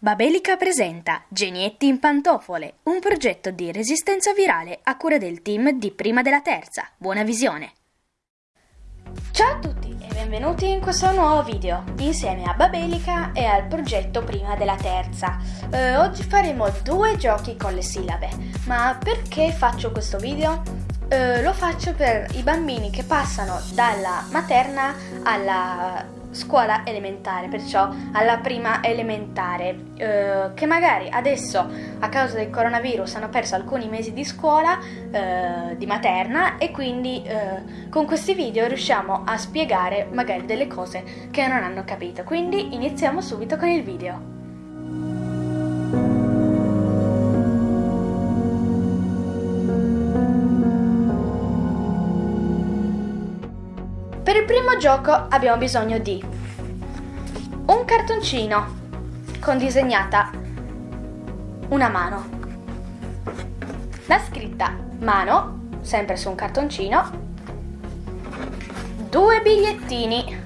Babelica presenta Genietti in pantofole, un progetto di resistenza virale a cura del team di Prima della Terza. Buona visione! Ciao a tutti e benvenuti in questo nuovo video insieme a Babelica e al progetto Prima della Terza. Eh, oggi faremo due giochi con le sillabe, ma perché faccio questo video? Eh, lo faccio per i bambini che passano dalla materna alla scuola elementare, perciò alla prima elementare, eh, che magari adesso a causa del coronavirus hanno perso alcuni mesi di scuola eh, di materna e quindi eh, con questi video riusciamo a spiegare magari delle cose che non hanno capito. Quindi iniziamo subito con il video. Per il primo gioco abbiamo bisogno di un cartoncino con disegnata una mano, la scritta mano, sempre su un cartoncino, due bigliettini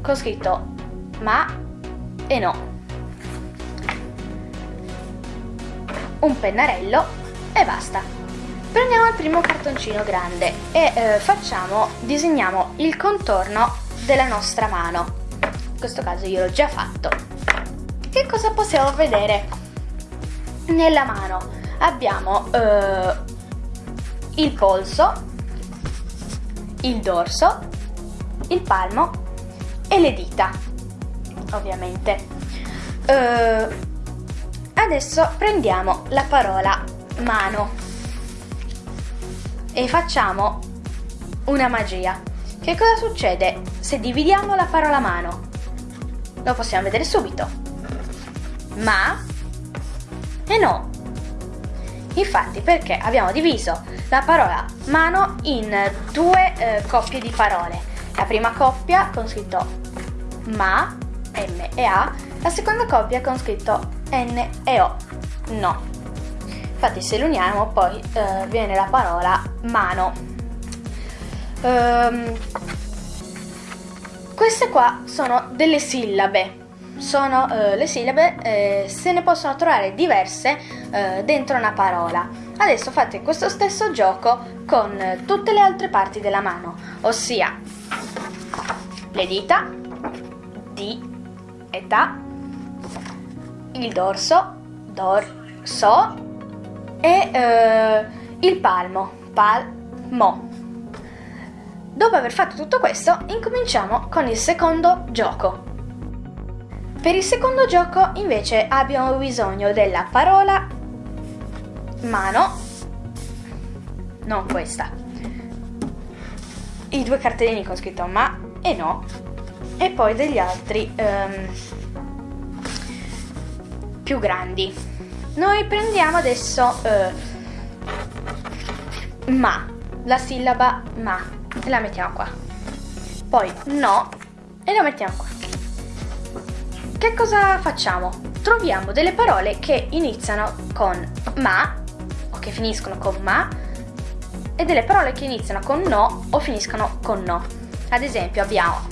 con scritto ma e no, un pennarello e basta. Prendiamo il primo cartoncino grande e eh, facciamo, disegniamo il contorno della nostra mano. In questo caso io l'ho già fatto. Che cosa possiamo vedere? Nella mano abbiamo eh, il polso, il dorso, il palmo e le dita, ovviamente. Eh, adesso prendiamo la parola mano e facciamo una magia. Che cosa succede se dividiamo la parola mano? Lo possiamo vedere subito. Ma e no. Infatti perché abbiamo diviso la parola mano in due eh, coppie di parole. La prima coppia con scritto ma, M e A, la seconda coppia con scritto N e O, no. Infatti se lo uniamo poi eh, viene la parola mano. Um, queste qua sono delle sillabe. Sono uh, le sillabe, eh, se ne possono trovare diverse uh, dentro una parola. Adesso fate questo stesso gioco con tutte le altre parti della mano, ossia le dita, di e da, il dorso, dorso, e eh, il palmo, palmo. Dopo aver fatto tutto questo, incominciamo con il secondo gioco. Per il secondo gioco invece abbiamo bisogno della parola mano, non questa, i due cartellini con scritto ma e no, e poi degli altri um, più grandi. Noi prendiamo adesso eh, ma, la sillaba ma, e la mettiamo qua. Poi no, e la mettiamo qua. Che cosa facciamo? Troviamo delle parole che iniziano con ma, o che finiscono con ma, e delle parole che iniziano con no o finiscono con no. Ad esempio abbiamo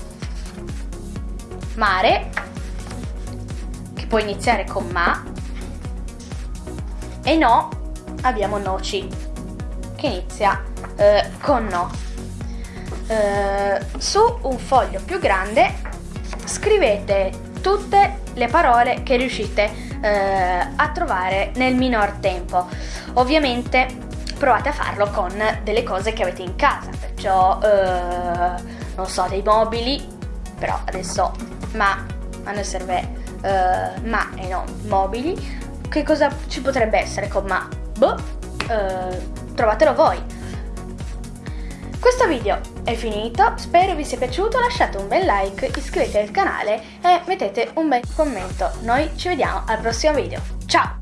mare, che può iniziare con ma, e no abbiamo noci che inizia eh, con no. Eh, su un foglio più grande scrivete tutte le parole che riuscite eh, a trovare nel minor tempo. Ovviamente provate a farlo con delle cose che avete in casa, perciò eh, non so, dei mobili, però adesso ma a noi serve eh, ma e non mobili che cosa ci potrebbe essere con ma? Boh, eh, trovatelo voi. Questo video è finito, spero vi sia piaciuto, lasciate un bel like, iscrivetevi al canale e mettete un bel commento. Noi ci vediamo al prossimo video. Ciao!